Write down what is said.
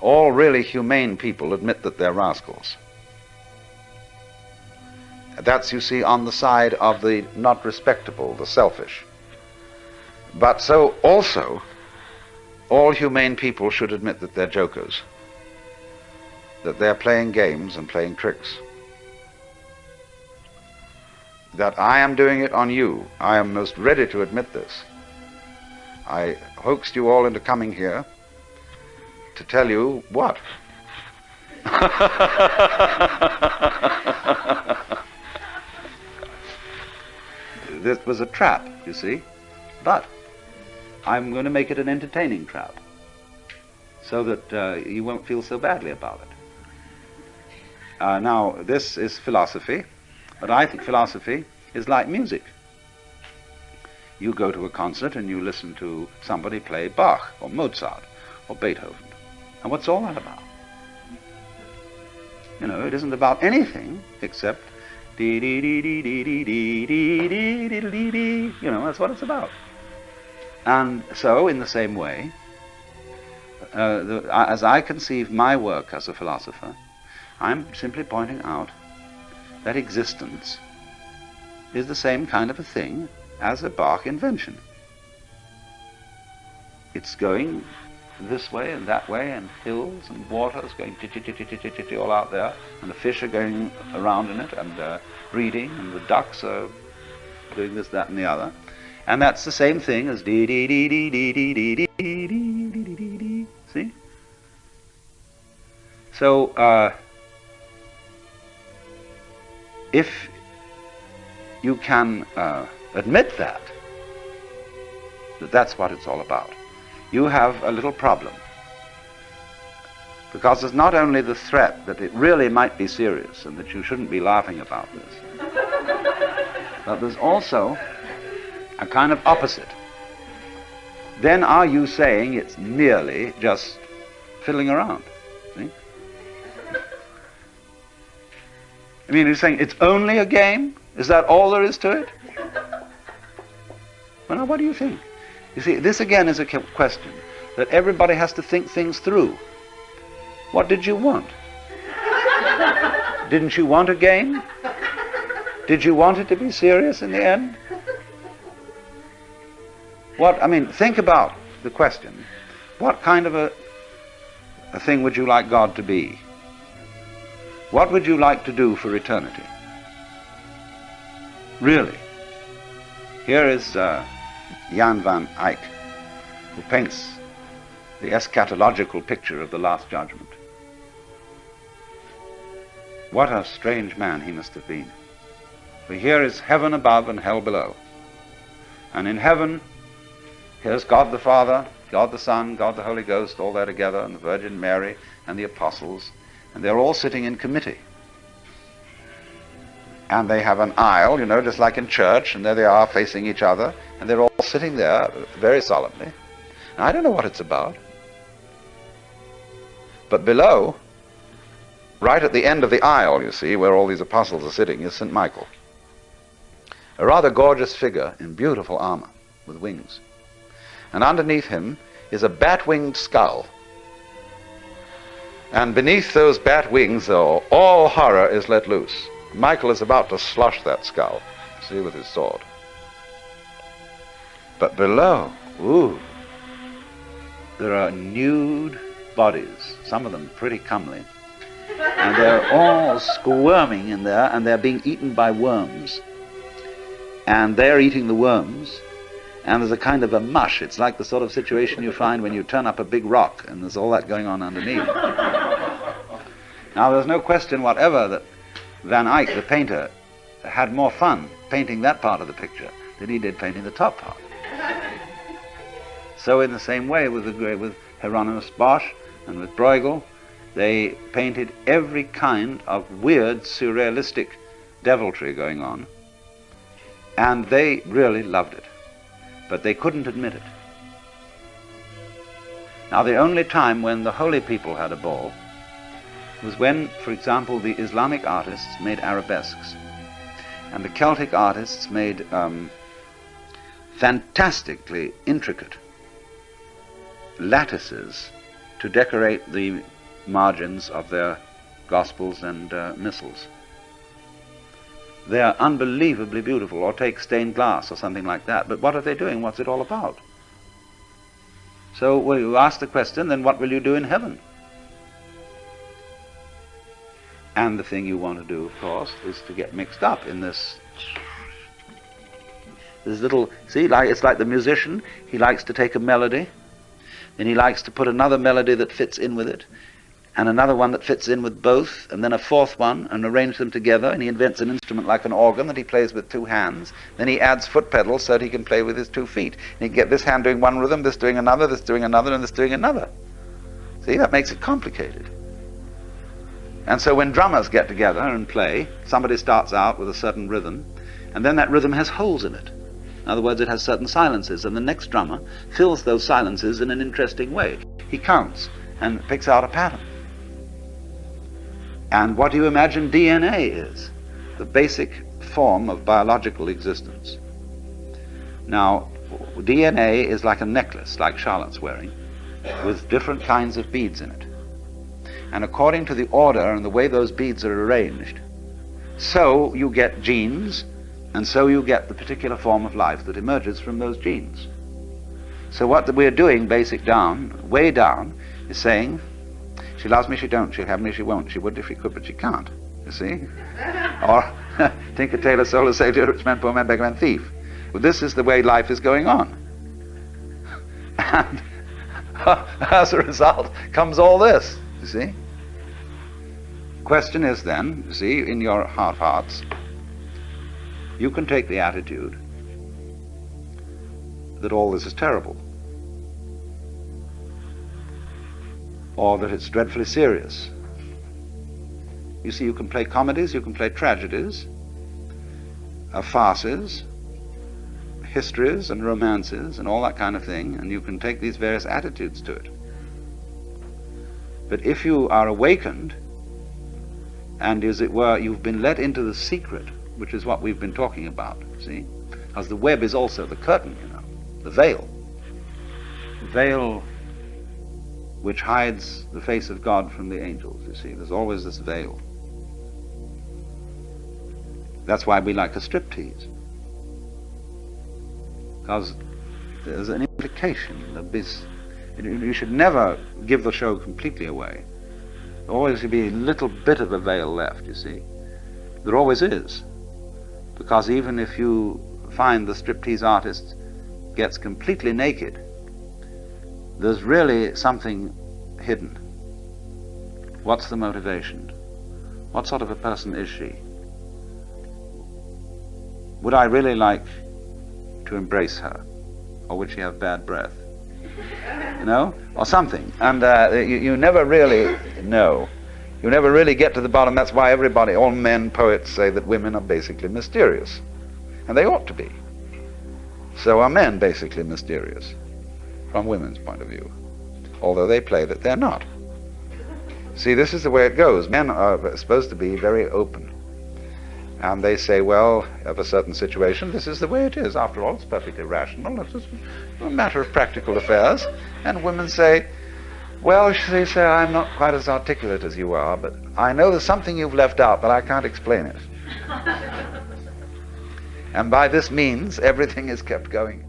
all really humane people admit that they're rascals. That's, you see, on the side of the not respectable, the selfish. But so also, all humane people should admit that they're jokers, that they're playing games and playing tricks. That I am doing it on you. I am most ready to admit this. I hoaxed you all into coming here to tell you what? this was a trap, you see, but I'm going to make it an entertaining trap so that uh, you won't feel so badly about it. Uh, now, this is philosophy, but I think philosophy is like music. You go to a concert and you listen to somebody play Bach or Mozart or Beethoven. And what's all that about? You know, it isn't about anything except dee dee dee dee dee dee dee dee dee dee dee dee. You know, that's what it's about. And so, in the same way, uh, the, as I conceive my work as a philosopher, I'm simply pointing out that existence is the same kind of a thing as a Bach invention. It's going this way and that way, and hills and waters going all out there, and the fish are going around in it and uh, breeding, and the ducks are doing this, that, and the other. And that's the same thing as dee dee dee dee dee dee dee dee dee dee dee dee. See? So, uh, if you can uh, admit that, that that's what it's all about, you have a little problem. Because there's not only the threat that it really might be serious and that you shouldn't be laughing about this, but there's also a kind of opposite. Then are you saying it's merely just fiddling around? See? I mean, you're saying it's only a game? Is that all there is to it? Well, now, what do you think? You see, this again is a question that everybody has to think things through. What did you want? Didn't you want a game? Did you want it to be serious in the end? What, I mean, think about the question. What kind of a, a thing would you like God to be? What would you like to do for eternity? Really? Here is uh, Jan van Eyck, who paints the eschatological picture of the Last Judgment. What a strange man he must have been. For here is heaven above and hell below. And in heaven Here's God the Father, God the Son, God the Holy Ghost, all there together, and the Virgin Mary and the apostles, and they're all sitting in committee. And they have an aisle, you know, just like in church, and there they are facing each other, and they're all sitting there very solemnly. I don't know what it's about. But below, right at the end of the aisle, you see, where all these apostles are sitting, is St. Michael. A rather gorgeous figure in beautiful armor with wings and underneath him is a bat-winged skull. And beneath those bat wings, though, all horror is let loose. Michael is about to slush that skull, see, with his sword. But below, ooh, there are nude bodies, some of them pretty comely. And they're all squirming in there, and they're being eaten by worms. And they're eating the worms, and there's a kind of a mush. It's like the sort of situation you find when you turn up a big rock and there's all that going on underneath. now, there's no question whatever that Van Eyck, the painter, had more fun painting that part of the picture than he did painting the top part. So, in the same way with, with Hieronymus Bosch and with Bruegel, they painted every kind of weird, surrealistic deviltry going on, and they really loved it. But they couldn't admit it. Now, the only time when the holy people had a ball was when, for example, the Islamic artists made arabesques, and the Celtic artists made um, fantastically intricate lattices to decorate the margins of their gospels and uh, missals. They are unbelievably beautiful, or take stained glass or something like that. But what are they doing? What's it all about? So well, you ask the question, then what will you do in heaven? And the thing you want to do, of course, is to get mixed up in this this little see, like it's like the musician, he likes to take a melody, then he likes to put another melody that fits in with it, and another one that fits in with both, and then a fourth one, and arrange them together, and he invents an instrument like an organ that he plays with two hands. Then he adds foot pedals so that he can play with his two feet. And he get this hand doing one rhythm, this doing another, this doing another, and this doing another. See, that makes it complicated. And so when drummers get together and play, somebody starts out with a certain rhythm, and then that rhythm has holes in it. In other words, it has certain silences, and the next drummer fills those silences in an interesting way. He counts and picks out a pattern. And what do you imagine DNA is? The basic form of biological existence. Now, DNA is like a necklace, like Charlotte's wearing, with different kinds of beads in it. And according to the order and the way those beads are arranged, so you get genes, and so you get the particular form of life that emerges from those genes. So what we're doing, basic down, way down, is saying she loves me, she don't. She'll have me, she won't. She would if she could, but she can't. You see? or Tinker, Tailor, Solar, Savior, Rich Man, Poor Man, Beggar Man, Thief. Well, this is the way life is going on. And as a result comes all this, you see? Question is then, you see, in your heart hearts, you can take the attitude that all this is terrible. or that it's dreadfully serious. You see, you can play comedies, you can play tragedies, uh, farces, histories and romances and all that kind of thing, and you can take these various attitudes to it. But if you are awakened, and as it were, you've been let into the secret, which is what we've been talking about, see? Because the web is also the curtain, you know, the veil. The veil which hides the face of God from the angels, you see. There's always this veil. That's why we like a striptease. Because there's an implication that this, you should never give the show completely away. There always should be a little bit of a veil left, you see. There always is. Because even if you find the striptease artist gets completely naked, there's really something hidden. What's the motivation? What sort of a person is she? Would I really like to embrace her? Or would she have bad breath? You know? Or something. And uh, you, you never really know. You never really get to the bottom. That's why everybody, all men poets say that women are basically mysterious. And they ought to be. So are men basically mysterious from women's point of view, although they play that they're not. See, this is the way it goes. Men are supposed to be very open. And they say, well, of a certain situation, this is the way it is. After all, it's perfectly rational. It's a matter of practical affairs. And women say, well, they say, I'm not quite as articulate as you are, but I know there's something you've left out, but I can't explain it. and by this means, everything is kept going.